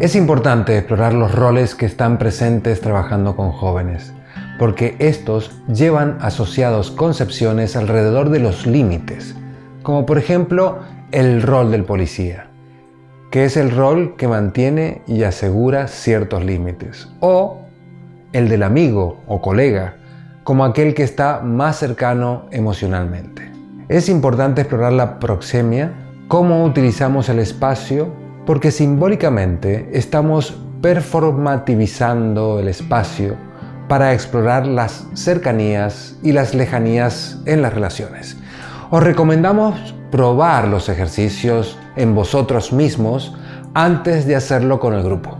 Es importante explorar los roles que están presentes trabajando con jóvenes, porque estos llevan asociados concepciones alrededor de los límites, como por ejemplo el rol del policía, que es el rol que mantiene y asegura ciertos límites, o el del amigo o colega, como aquel que está más cercano emocionalmente. Es importante explorar la proxemia, cómo utilizamos el espacio, porque simbólicamente estamos performativizando el espacio para explorar las cercanías y las lejanías en las relaciones. Os recomendamos probar los ejercicios en vosotros mismos antes de hacerlo con el grupo.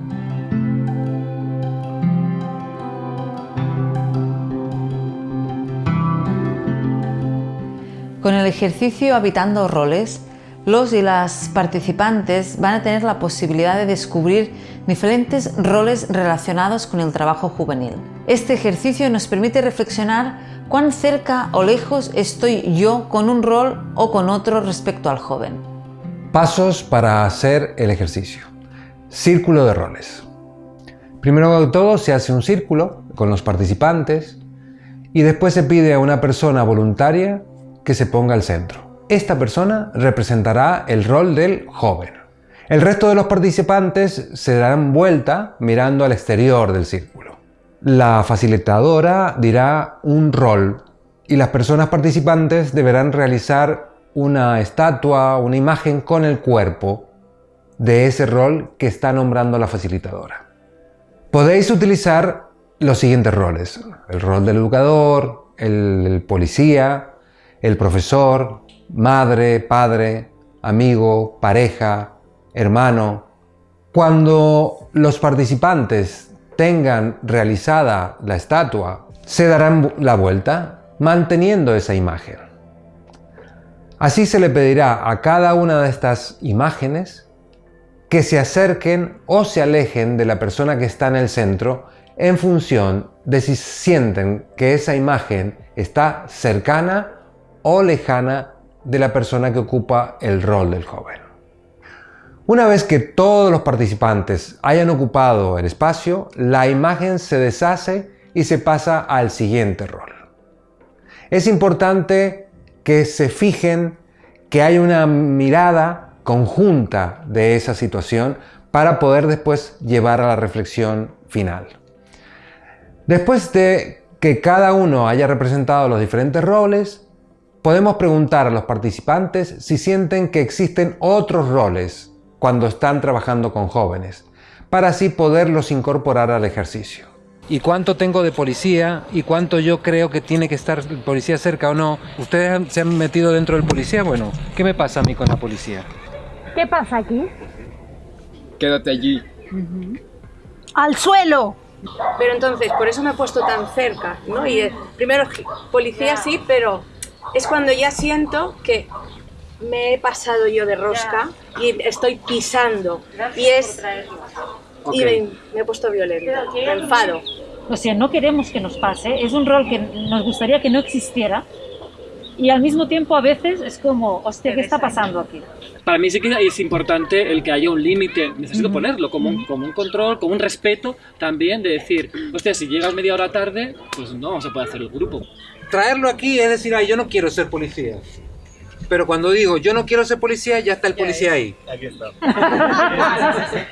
Con el ejercicio Habitando Roles, los y las participantes van a tener la posibilidad de descubrir diferentes roles relacionados con el trabajo juvenil. Este ejercicio nos permite reflexionar cuán cerca o lejos estoy yo con un rol o con otro respecto al joven. Pasos para hacer el ejercicio. Círculo de roles. Primero de todo se hace un círculo con los participantes y después se pide a una persona voluntaria que se ponga al centro. Esta persona representará el rol del joven. El resto de los participantes se darán vuelta mirando al exterior del círculo. La facilitadora dirá un rol y las personas participantes deberán realizar una estatua, una imagen con el cuerpo de ese rol que está nombrando la facilitadora. Podéis utilizar los siguientes roles. El rol del educador, el policía, el profesor, madre, padre, amigo, pareja, hermano. Cuando los participantes tengan realizada la estatua, se darán la vuelta manteniendo esa imagen. Así se le pedirá a cada una de estas imágenes que se acerquen o se alejen de la persona que está en el centro en función de si sienten que esa imagen está cercana o lejana de la persona que ocupa el rol del joven. Una vez que todos los participantes hayan ocupado el espacio, la imagen se deshace y se pasa al siguiente rol. Es importante que se fijen que hay una mirada conjunta de esa situación para poder después llevar a la reflexión final. Después de que cada uno haya representado los diferentes roles, Podemos preguntar a los participantes si sienten que existen otros roles cuando están trabajando con jóvenes, para así poderlos incorporar al ejercicio. ¿Y cuánto tengo de policía? ¿Y cuánto yo creo que tiene que estar el policía cerca o no? ¿Ustedes se han metido dentro del policía? Bueno, ¿qué me pasa a mí con la policía? ¿Qué pasa aquí? Quédate allí. ¡Al suelo! Pero entonces, por eso me he puesto tan cerca, ¿no? Y eh, primero, policía sí, pero es cuando ya siento que me he pasado yo de rosca y estoy pisando. Y es y me, he puesto violenta, me enfado. O sea, no queremos que nos pase, es un rol que nos gustaría que no existiera y al mismo tiempo a veces es como, hostia, ¿qué está pasando aquí? Para mí sí que es importante el que haya un límite, necesito ponerlo como un, como un control, como un respeto también de decir, hostia, si llegas media hora tarde, pues no se puede hacer el grupo traerlo aquí es decir, Ay, yo no quiero ser policía. Pero cuando digo yo no quiero ser policía, ya está el policía ahí. Aquí está.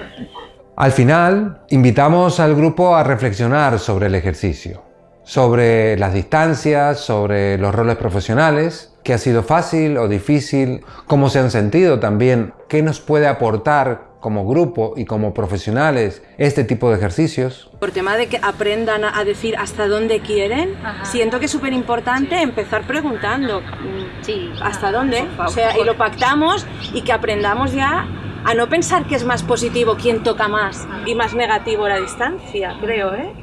Al final, invitamos al grupo a reflexionar sobre el ejercicio, sobre las distancias, sobre los roles profesionales, qué ha sido fácil o difícil, cómo se han sentido también, qué nos puede aportar como grupo y como profesionales este tipo de ejercicios. Por tema de que aprendan a decir hasta dónde quieren, siento que es súper importante empezar preguntando sí. hasta dónde, o sea, y lo pactamos y que aprendamos ya a no pensar que es más positivo quien toca más y más negativo la distancia, creo, ¿eh?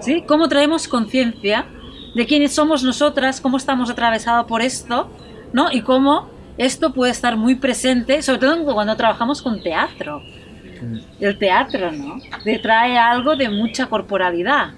Sí, cómo traemos conciencia de quiénes somos nosotras, cómo estamos atravesados por esto, ¿no? Y cómo esto puede estar muy presente, sobre todo cuando trabajamos con teatro. Mm. El teatro, ¿no? Te trae algo de mucha corporalidad.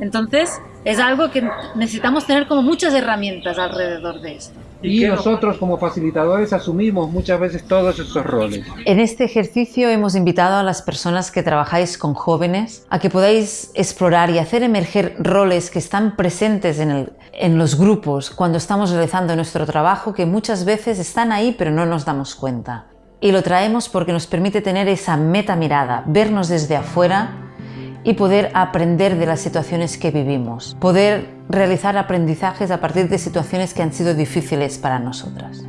Entonces, es algo que necesitamos tener como muchas herramientas alrededor de esto. Y nosotros como facilitadores asumimos muchas veces todos estos roles. En este ejercicio hemos invitado a las personas que trabajáis con jóvenes a que podáis explorar y hacer emerger roles que están presentes en, el, en los grupos cuando estamos realizando nuestro trabajo que muchas veces están ahí pero no nos damos cuenta. Y lo traemos porque nos permite tener esa meta mirada, vernos desde afuera y poder aprender de las situaciones que vivimos, poder realizar aprendizajes a partir de situaciones que han sido difíciles para nosotras.